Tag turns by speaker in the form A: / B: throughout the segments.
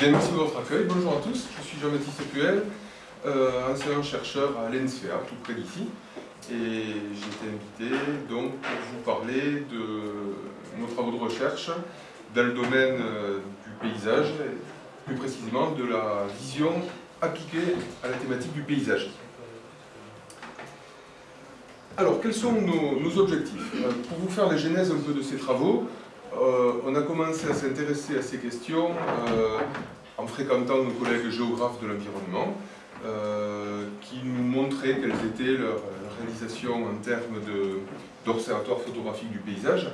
A: Merci de votre accueil. Bonjour à tous, je suis Jean-Baptiste Puel, euh, enseignant-chercheur à l'ENSFEA, tout près d'ici. Et j'ai été invité donc, pour vous parler de nos travaux de recherche dans le domaine euh, du paysage, plus précisément de la vision appliquée à la thématique du paysage. Alors, quels sont nos, objectifs? Euh, Pour vous faire la genèse un peu de ces travaux, on a commencé à s'intéresser à ces questions euh, en fréquentant nos collègues géographes de l'environnement, qui nous montraient quelles étaient leurs réalisations en termes d'observatoires photographiques du paysage.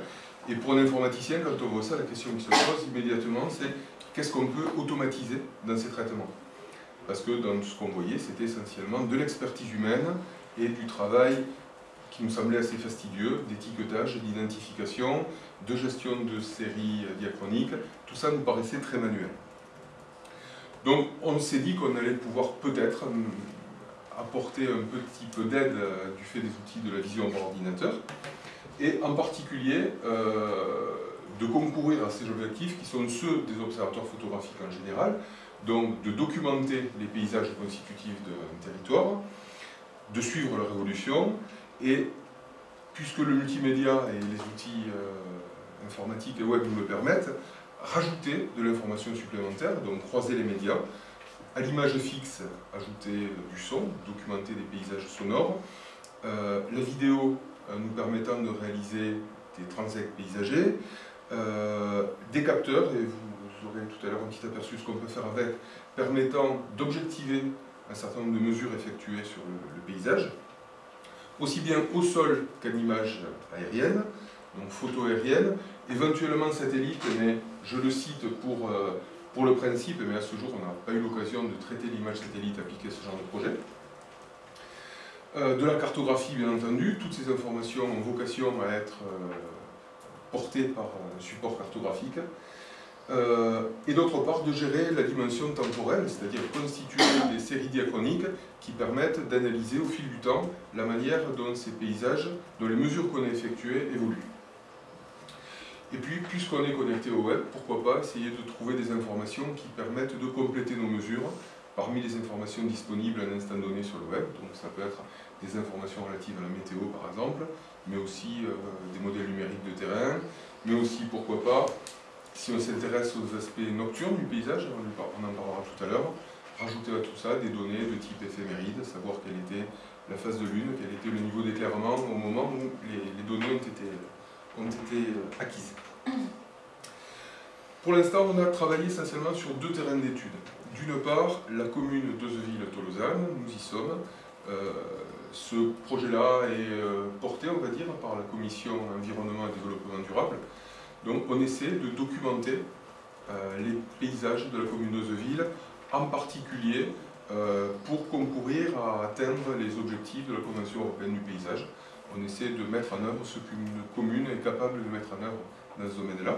A: Et pour un informaticien, quand on voit ça, la question qui se pose immédiatement, c'est qu'est-ce qu'on peut automatiser dans ces traitements? Parce que dans ce qu'on voyait, c'était essentiellement de l'expertise humaine et du travail qui nous semblait assez fastidieux, d'étiquetage, d'identification, de gestion de séries diachroniques, tout ça nous paraissait très manuel. Donc on s'est dit qu'on allait pouvoir peut-être hum, apporter un petit peu d'aide euh, du fait des outils de la vision par ordinateur, et en particulier euh, de concourir à ces objectifs qui sont ceux des observateurs photographiques en général, donc de documenter les paysages constitutifs d'un territoire, de suivre leur évolution, et puisque le multimédia et les outils euh, informatiques et web nous le permettent, rajouter de l'information supplémentaire, donc croiser les médias, à l'image fixe, ajouter du son, documenter des paysages sonores, euh, la vidéo euh, nous permettant de réaliser des transects paysagers, des capteurs, et vous, aurez tout à l'heure un petit aperçu ce qu'on peut faire avec, permettant d'objectiver un certain nombre de mesures effectuées sur le paysage, aussi bien au sol qu'en image aérienne, donc photo aérienne, éventuellement satellite, mais je le cite pour, euh, pour le principe, mais à ce jour on n'a pas eu l'occasion de traiter l'image satellite appliquée à ce genre de projet. Euh, de la cartographie bien entendu, toutes ces informations ont vocation à être euh, portées par un support cartographique. Euh, et d'autre part de gérer la dimension temporelle, c'est-à-dire constituer des séries diachroniques qui permettent d'analyser au fil du temps la manière dont ces paysages, dont les mesures qu'on a effectuées évoluent. Et puis, puisqu'on est connecté au web, pourquoi pas essayer de trouver des informations qui permettent de compléter nos mesures parmi les informations disponibles à un instant donné sur le web. Donc ça peut être des informations relatives à la météo par exemple, mais aussi euh, des modèles numériques de terrain, mais aussi, pourquoi pas, si on s'intéresse aux aspects nocturnes du paysage, on en parlera tout à l'heure, rajouter à tout ça des données de type éphéméride, savoir quelle était la phase de lune, quel était le niveau d'éclairement au moment où les, données ont été, été acquises. Pour l'instant, on a travaillé essentiellement sur deux terrains d'études. D'une part, la commune d'Ozeville-Tolosane, nous y sommes. Euh, ce projet-là est euh, porté, on va dire, par la commission environnement et développement durable, donc on essaie de documenter euh, les paysages de la commune d'Ozeville, en particulier euh, pour concourir à atteindre les objectifs de la Convention européenne du paysage. On essaie de mettre en œuvre ce qu'une commune est capable de mettre en œuvre dans ce domaine-là.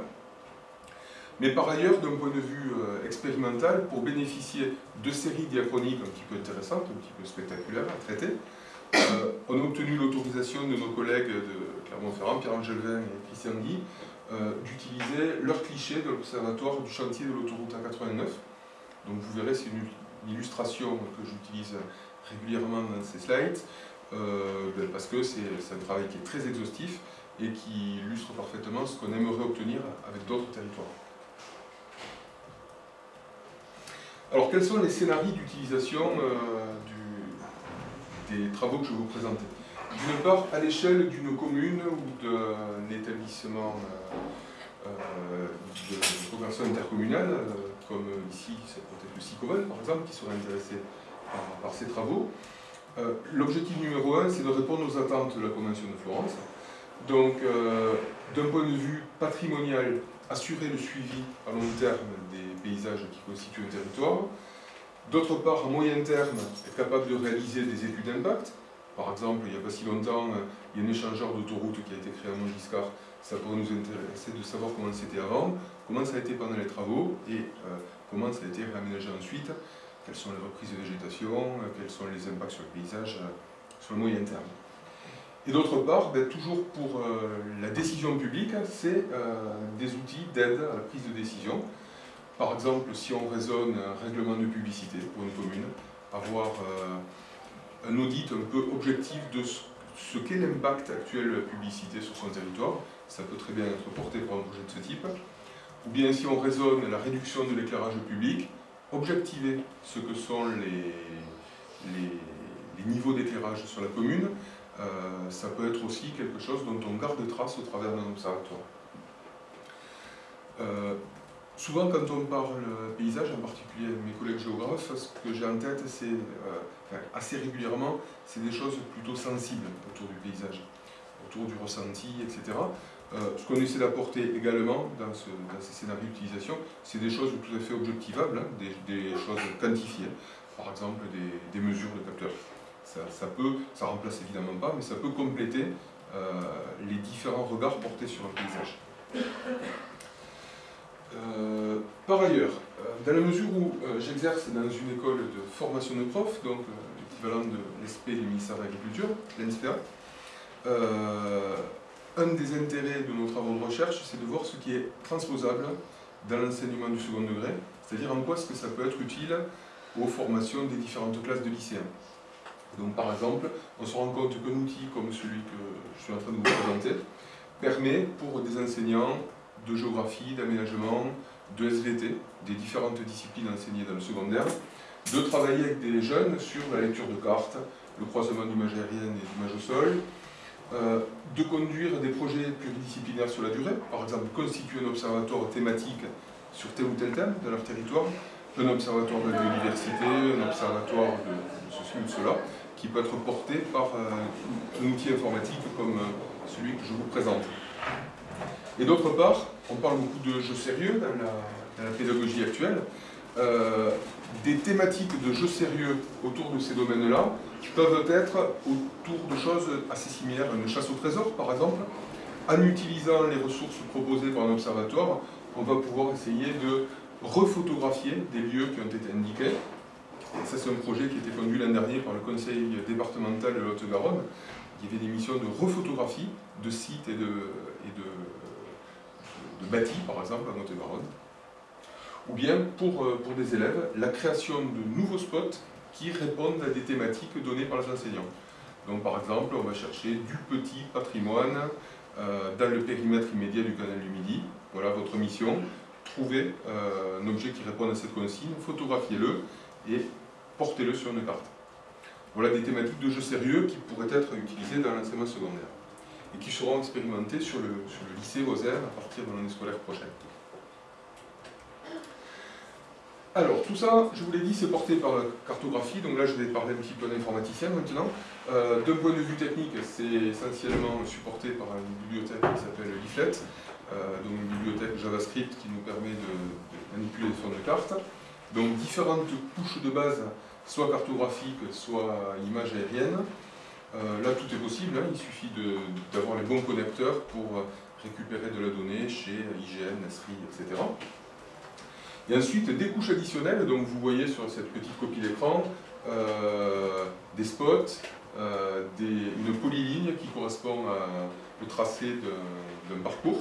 A: Mais par ailleurs, d'un point de vue euh, expérimental, pour bénéficier de séries diachroniques un petit peu intéressantes, un petit peu spectaculaires à traiter, on a obtenu l'autorisation de nos collègues de Clermont-Ferrand, Pierre-Angèle Vin et Christian Guy, euh, d'utiliser leur cliché de l'observatoire du chantier de l'autoroute A89. Donc vous verrez, c'est une, illustration que j'utilise régulièrement dans ces slides, euh, ben, parce que c'est un travail qui est très exhaustif et qui illustre parfaitement ce qu'on aimerait obtenir avec d'autres territoires. Alors quels sont les scénarios d'utilisation euh, des travaux que je vais vous présenter? D'une part, à l'échelle d'une commune ou d'un établissement euh, euh, de coopération intercommunale, euh, comme ici, c'est peut-être le SICOVAL par exemple, qui serait intéressé par, ces travaux. L'objectif numéro un, c'est de répondre aux attentes de la Convention de Florence. Donc, d'un point de vue patrimonial, assurer le suivi à long terme des paysages qui constituent un territoire. D'autre part, à moyen terme, être capable de réaliser des études d'impact, par exemple, il n'y a pas si longtemps, euh, il y a un échangeur d'autoroute qui a été créé à Montgiscard. Ça pourrait nous intéresser de savoir comment c'était avant, comment ça a été pendant les travaux et euh, comment ça a été réaménagé ensuite, quelles sont les reprises de végétation, euh, quels sont les impacts sur le paysage sur le moyen terme. Et d'autre part, ben, toujours pour la décision publique, c'est des outils d'aide à la prise de décision. Par exemple, si on raisonne un règlement de publicité pour une commune, avoir un audit un peu objectif de ce qu'est l'impact actuel de la publicité sur son territoire, ça peut très bien être porté par un projet de ce type. Ou bien si on raisonne la réduction de l'éclairage public, objectiver ce que sont les, niveaux d'éclairage sur la commune, euh, ça peut être aussi quelque chose dont on garde trace au travers d'un observatoire. Euh, souvent quand on parle paysage, en particulier mes collègues géographes, ce que j'ai en tête, c'est euh, assez régulièrement, c'est des choses plutôt sensibles autour du paysage, autour du ressenti, etc. ce qu'on essaie d'apporter également dans, ces scénarios d'utilisation, c'est des choses tout à fait objectivables, hein, des, choses quantifiées, par exemple des, mesures de capteurs. Ça, peut, ça remplace évidemment pas, mais ça peut compléter les différents regards portés sur un paysage. Euh, par ailleurs, euh, dans la mesure où euh, j'exerce dans une école de formation de profs, donc l'équivalent de l'ESP du ministère de l'Agriculture, l'ENSPA, un des intérêts de nos travaux de recherche, c'est de voir ce qui est transposable dans l'enseignement du second degré, c'est-à-dire en quoi est-ce que ça peut être utile aux formations des différentes classes de lycéens. Donc par exemple, on se rend compte qu'un outil comme celui que je suis en train de vous présenter permet pour des enseignants de géographie, d'aménagement, de SVT, des différentes disciplines enseignées dans le secondaire, de travailler avec des jeunes sur la lecture de cartes, le croisement d'images aériennes et d'images au sol, euh, de conduire des projets pluridisciplinaires sur la durée, par exemple constituer un observatoire thématique sur tel ou tel thème dans leur territoire, un observatoire de la biodiversité, un observatoire de, ceci ou de cela, qui peut être porté par euh, un outil informatique comme euh, celui que je vous présente. Et d'autre part, on parle beaucoup de jeux sérieux dans la, pédagogie actuelle. Euh, des thématiques de jeux sérieux autour de ces domaines-là peuvent être autour de choses assez similaires, une chasse au trésor par exemple. En utilisant les ressources proposées par un observatoire, on va pouvoir essayer de refotographier des lieux qui ont été indiqués. ça c'est un projet qui a été conduit l'an dernier par le conseil départemental de Haute-Garonne. Y avait des missions de refotographie de sites et de, et bâtis, par exemple, à Montée-Baronne, ou bien pour, euh, pour des élèves, la création de nouveaux spots qui répondent à des thématiques données par les enseignants. Donc par exemple, on va chercher du petit patrimoine euh, dans le périmètre immédiat du canal du Midi. Voilà votre mission, trouvez euh, un objet qui répond à cette consigne, photographiez-le et portez-le sur une carte. Voilà des thématiques de jeu sérieux qui pourraient être utilisées dans l'enseignement secondaire et qui seront le, sur le lycée Rosaire à partir de l'année scolaire prochaine. Alors, tout ça, je vous l'ai dit, c'est porté par la cartographie, donc là je vais parler un petit peu d'informaticien maintenant. Euh, D'un point de vue technique, c'est essentiellement supporté par une bibliothèque qui s'appelle Leaflet, euh, donc une bibliothèque JavaScript qui nous permet de, de manipuler des formes de cartes. Donc différentes couches de base, soit cartographiques, soit images aériennes. Euh, là, tout est possible, hein. il suffit d'avoir les bons connecteurs pour récupérer de la donnée chez IGN, Nesri, etc. Et ensuite, des couches additionnelles, donc vous voyez sur cette petite copie d'écran, euh, des spots, euh, une polyligne qui correspond au tracé d'un parcours,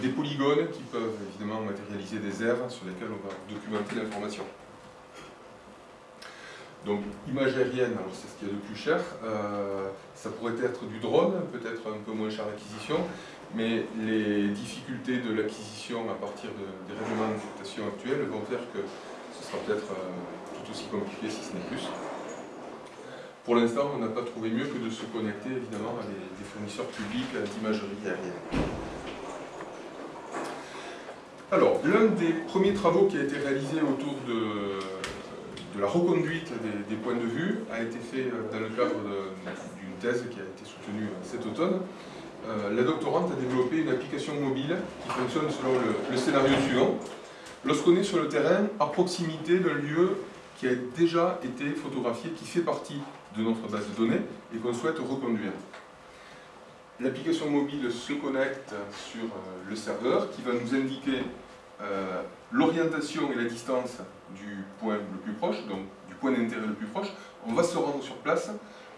A: des polygones qui peuvent évidemment matérialiser des aires sur lesquelles on va documenter l'information. Donc, image aérienne, c'est ce qu'il y a de plus cher. Euh, ça pourrait être du drone, peut-être un peu moins cher l'acquisition, mais les difficultés de l'acquisition à partir des règlements d'affectation actuels vont faire que ce sera peut-être euh, tout aussi compliqué, si ce n'est plus. Pour l'instant, on n'a pas trouvé mieux que de se connecter évidemment à des, fournisseurs publics d'imagerie aérienne. Alors, l'un des premiers travaux qui a été réalisé autour de la reconduite des, points de vue a été fait euh, dans le cadre d'une thèse qui a été soutenue euh, cet automne. Euh, la doctorante a développé une application mobile qui fonctionne selon le, scénario suivant. Lorsqu'on est sur le terrain, à proximité d'un lieu qui a déjà été photographié, qui fait partie de notre base de données et qu'on souhaite reconduire. L'application mobile se connecte sur le serveur qui va nous indiquer l'orientation et la distance du point le plus proche, donc du point d'intérêt le plus proche, on va se rendre sur place,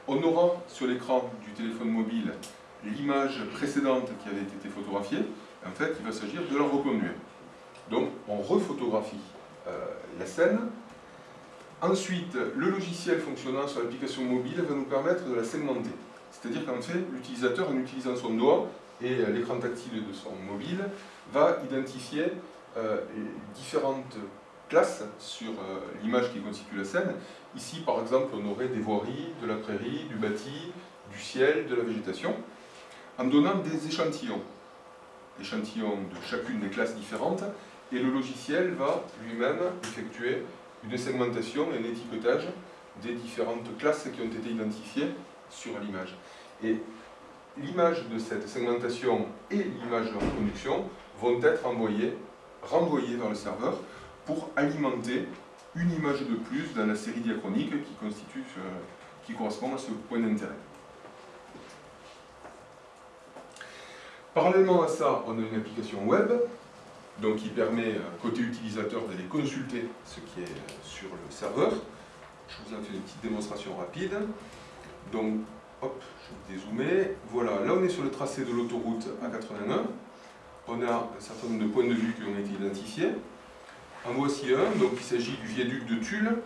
A: on aura sur l'écran du téléphone mobile l'image précédente qui avait été photographiée, en fait il va s'agir de la reconduire. Donc on rephotographie euh, la scène. Ensuite, le logiciel fonctionnant sur l'application mobile va nous permettre de la segmenter. C'est-à-dire qu'en fait, l'utilisateur, en utilisant son doigt et euh, l'écran tactile de son mobile, va identifier euh, différentes classes sur l'image qui constitue la scène. Ici, par exemple, on aurait des voiries, de la prairie, du bâti, du ciel, de la végétation, en donnant des échantillons. Échantillons de chacune des classes différentes, et le logiciel va lui-même effectuer une segmentation et un étiquetage des différentes classes qui ont été identifiées sur l'image. Et l'image de cette segmentation et l'image de la reproduction vont être envoyées, renvoyées vers le serveur pour alimenter une image de plus dans la série diachronique qui, constitue, qui correspond à ce point d'intérêt. Parallèlement à ça, on a une application web donc qui permet, euh, côté utilisateur, d'aller consulter ce qui est euh, sur le serveur. Je vous en fais une petite démonstration rapide. Donc, hop, je vais dézoomer. Voilà, là on est sur le tracé de l'autoroute A81. On a un certain nombre de points de vue qui ont été identifiés. En voici un, donc il s'agit du viaduc de Tulle.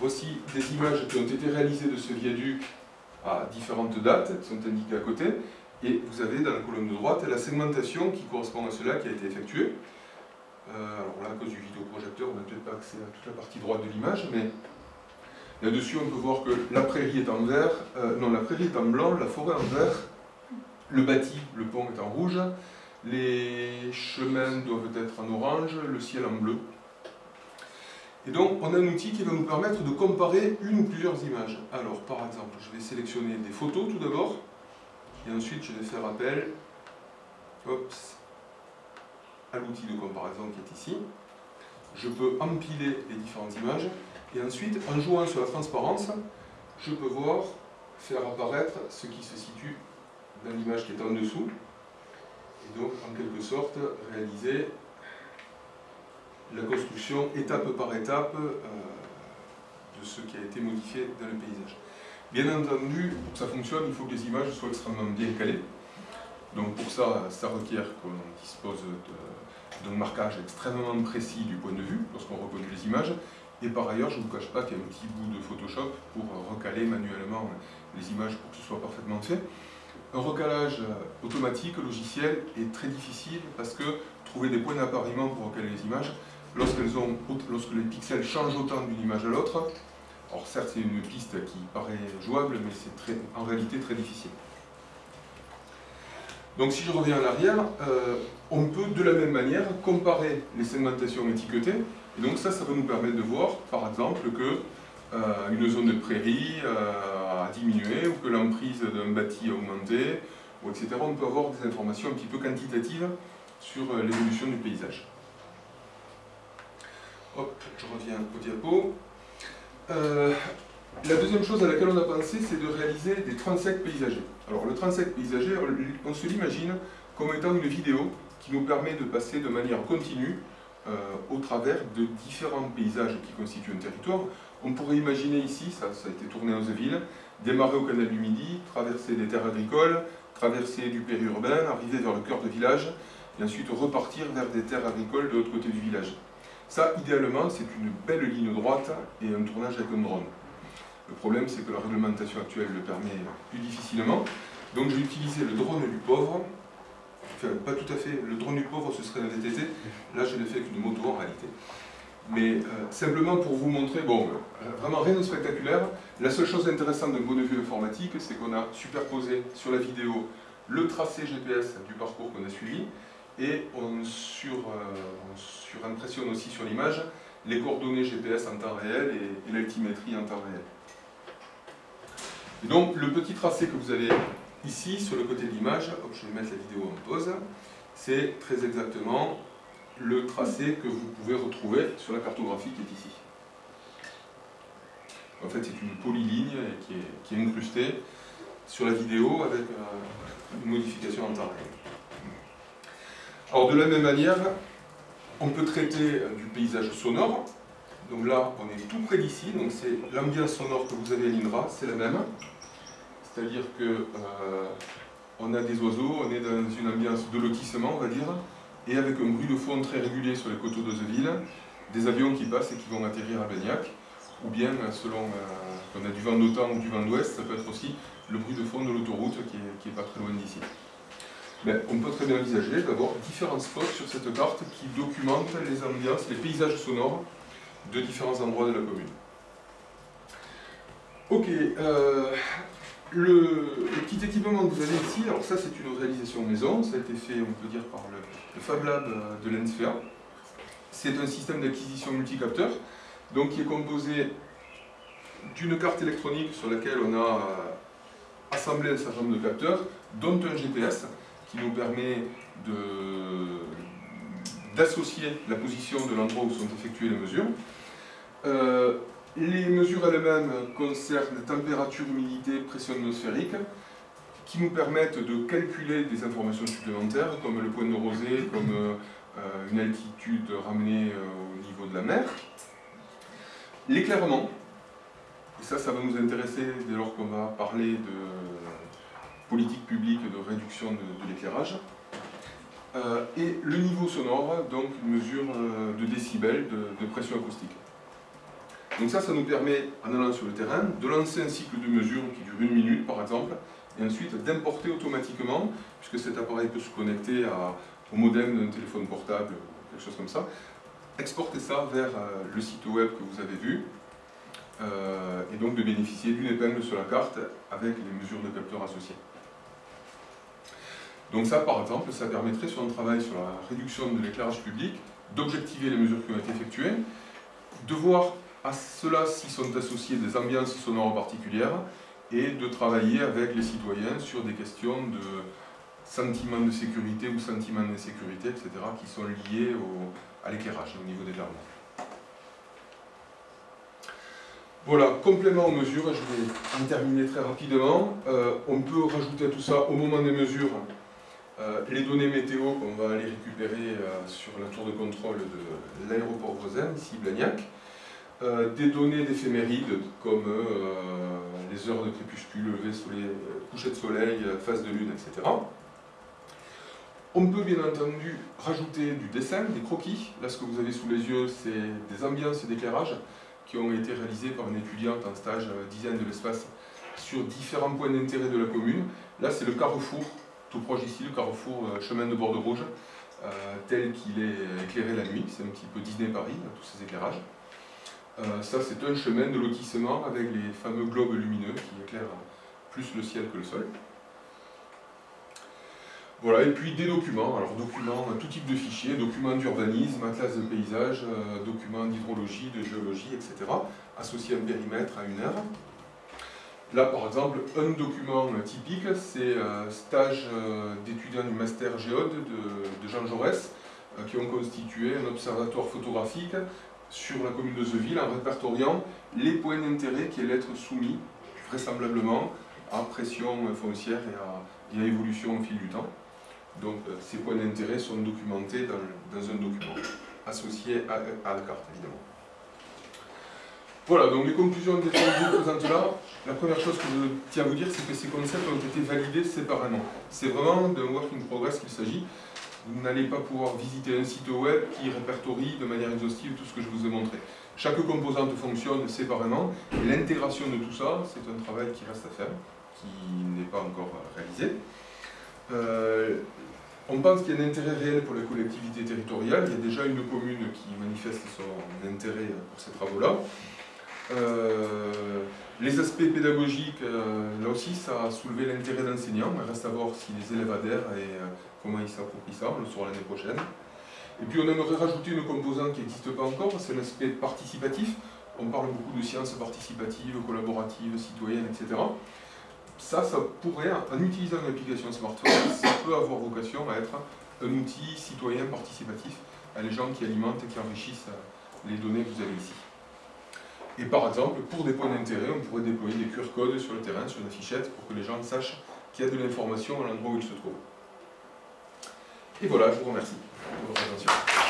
A: Voici des images qui ont été réalisées de ce viaduc à différentes dates, qui sont indiquées à côté. Et vous avez dans la colonne de droite la segmentation qui correspond à cela qui a été effectuée. Euh, alors là, à cause du vidéoprojecteur, on n'a peut-être pas accès à toute la partie droite de l'image, mais là-dessus, on peut voir que la prairie est en vert, euh, non, la prairie est en blanc, la forêt en vert, le bâti, le pont est en rouge, les chemins doivent être en orange, le ciel en bleu. Et donc, on a un outil qui va nous permettre de comparer une ou plusieurs images. Alors, par exemple, je vais sélectionner des photos tout d'abord, et ensuite je vais faire appel à l'outil de comparaison qui est ici. Je peux empiler les différentes images et ensuite, en jouant sur la transparence, je peux voir faire apparaître ce qui se situe dans l'image qui est en dessous et donc en quelque sorte réaliser la construction étape par étape euh, de ce qui a été modifié dans le paysage. Bien entendu, pour que ça fonctionne, il faut que les images soient extrêmement bien calées. Donc pour ça, ça requiert qu'on dispose d'un marquage extrêmement précis du point de vue lorsqu'on reconnaît les images. Et par ailleurs, je ne vous cache pas qu'il y a un petit bout de Photoshop pour recaler manuellement les images pour que ce soit parfaitement fait. Un recalage automatique, logiciel, est très difficile parce que trouver des points d'appariement pour recaler les images, lorsque les pixels changent autant d'une image à l'autre, alors certes c'est une piste qui paraît jouable, mais c'est en réalité très difficile. Donc si je reviens en arrière, euh, on peut de la même manière comparer les segmentations étiquetées. Et donc ça, ça va nous permettre de voir, par exemple, que euh, une zone de prairie euh, diminué ou que l'emprise d'un bâti a augmenté, ou etc. On peut avoir des informations un petit peu quantitatives sur l'évolution du paysage. Hop, je reviens au diapo. La deuxième chose à laquelle on a pensé, c'est de réaliser des transects paysagers. Alors le transect paysager, on se l'imagine comme étant une vidéo qui nous permet de passer de manière continue euh, au travers de différents paysages qui constituent un territoire. On pourrait imaginer ici, ça, a été tourné aux villes, démarrer au canal du Midi, traverser des terres agricoles, traverser du périurbain, arriver vers le cœur de village, et ensuite repartir vers des terres agricoles de l'autre côté du village. Ça, idéalement, c'est une belle ligne droite et un tournage avec un drone. Le problème, c'est que la réglementation actuelle le permet plus difficilement. Donc j'ai utilisé le drone du pauvre. Enfin, pas tout à fait. Le drone du pauvre, ce serait un VTT. Là, je l'ai fait avec une moto en réalité. Mais euh, simplement pour vous montrer, bon, euh, vraiment rien de spectaculaire. La seule chose intéressante d'un point de vue informatique, c'est qu'on a superposé sur la vidéo le tracé GPS du parcours qu'on a suivi et on, sur, euh, surimpressionne aussi sur l'image les coordonnées GPS en temps réel et l'altimétrie en temps réel. Et donc le petit tracé que vous avez ici sur le côté de l'image, je vais mettre la vidéo en pause, c'est très exactement le tracé que vous pouvez retrouver sur la cartographie qui est ici. En fait, c'est une polyligne qui est, incrustée sur la vidéo avec euh, une modification en temps. Alors, de la même manière, on peut traiter du paysage sonore, donc là, on est tout près d'ici, donc c'est l'ambiance sonore que vous avez à l'INRA, c'est la même. C'est-à-dire que euh, on a des oiseaux, on est dans une ambiance de lotissement, on va dire, et avec un bruit de fond très régulier sur les coteaux d'Ozeville, des avions qui passent et qui vont atterrir à Bagnac, ou bien, selon euh, qu'on a du vent d'automne ou du vent d'ouest, ça peut être aussi le bruit de fond de l'autoroute qui n'est pas très loin d'ici. Mais on peut très bien envisager d'avoir différents spots sur cette carte qui documentent les ambiances, les paysages sonores de différents endroits de la commune. Ok, euh, le, petit équipement que vous avez ici, alors ça c'est une réalisation maison, ça a été fait, on peut dire, par le, Fab Lab de l'ENSFEA. C'est un système d'acquisition multicapteur, donc qui est composé d'une carte électronique sur laquelle on a euh, assemblé un certain nombre de capteurs, dont un GPS, qui nous permet d'associer la position de l'endroit où sont effectuées les mesures. Euh, les mesures elles-mêmes concernent température, humidité, pression atmosphérique, qui nous permettent de calculer des informations supplémentaires, comme le point de rosée, comme euh, une altitude ramenée euh, au niveau de la mer. L'éclairement, et ça, ça va nous intéresser dès lors qu'on va parler de politique publique de réduction de, l'éclairage. Euh, et le niveau sonore, donc une mesure de décibels, de pression acoustique. Donc ça, ça nous permet, en allant sur le terrain, de lancer un cycle de mesure qui dure une minute, par exemple, et ensuite d'importer automatiquement, puisque cet appareil peut se connecter au modem d'un téléphone portable, quelque chose comme ça, exporter ça vers euh, le site web que vous avez vu, euh, et donc de bénéficier d'une épingle sur la carte avec les mesures de capteur associées. Donc ça, par exemple, ça permettrait, sur un travail sur la réduction de l'éclairage public, d'objectiver les mesures qui ont été effectuées, de voir à cela s'y sont associées des ambiances sonores particulières et de travailler avec les citoyens sur des questions de sentiment de sécurité ou sentiment d'insécurité, etc., qui sont liés à l'éclairage, au niveau des l'éclairement. Voilà, complément aux mesures, je vais en terminer très rapidement. Euh, on peut rajouter à tout ça, au moment des mesures, euh, les données météo qu'on va aller récupérer euh, sur la tour de contrôle de l'aéroport voisin, ici Blagnac. Euh, des données d'éphémérides comme euh, les heures de crépuscule, lever soleil, coucher de soleil, phase de lune, etc. On peut bien entendu rajouter du dessin, des croquis. Là, ce que vous avez sous les yeux, c'est des ambiances d'éclairage qui ont été réalisés par une étudiante en stage dizaine de l'espace sur différents points d'intérêt de la commune. Là, c'est le carrefour, tout proche ici, le carrefour euh, chemin de Bordeaux Rouge, tel qu'il est éclairé la nuit. C'est un petit peu Disney Paris, tous ces éclairages. Euh, ça, c'est un chemin de lotissement avec les fameux globes lumineux qui éclairent plus le ciel que le sol. Voilà, et puis des documents, alors documents, tout type de fichiers, documents d'urbanisme, atlas de paysage, euh, documents d'hydrologie, de géologie, etc., associés à un périmètre, à une aire. Là, par exemple, un document typique, c'est un stage euh, d'étudiants du master géode de, de Jean Jaurès, qui ont constitué un observatoire photographique sur la commune de Zeville en répertoriant les points d'intérêt qui allaient être soumis vraisemblablement à pression foncière et à, évolution au fil du temps. Donc euh, ces points d'intérêt sont documentés dans, un document associé à, la carte évidemment. Voilà, donc les conclusions des travaux présentes là, la première chose que je tiens à vous dire, c'est que ces concepts ont été validés séparément. C'est vraiment d'un work in progress qu'il s'agit vous n'allez pas pouvoir visiter un site web qui répertorie de manière exhaustive tout ce que je vous ai montré. Chaque composante fonctionne séparément, et l'intégration de tout ça, c'est un travail qui reste à faire, qui n'est pas encore réalisé. Euh, on pense qu'il y a un intérêt réel pour les collectivités territoriales, il y a déjà une commune qui manifeste son intérêt pour ces travaux-là. Euh, les aspects pédagogiques, euh, là aussi, ça a soulevé l'intérêt d'enseignants. Il reste à voir si les élèves adhèrent et comment ils s'approprient ça, on le saura l'année prochaine. Et puis on aimerait rajouter une composante qui n'existe pas encore, c'est l'aspect participatif. On parle beaucoup de sciences participatives, collaboratives, citoyennes, etc. Ça, ça pourrait, en utilisant une application smartphone, ça peut avoir vocation à être un outil citoyen participatif à les gens qui alimentent et qui enrichissent les données que vous avez ici. Et par exemple, pour des points d'intérêt, on pourrait déployer des QR codes sur le terrain, sur des fichettes, pour que les gens sachent qu'il y a de l'information à l'endroit où ils se trouvent. Et voilà, je vous remercie de votre attention.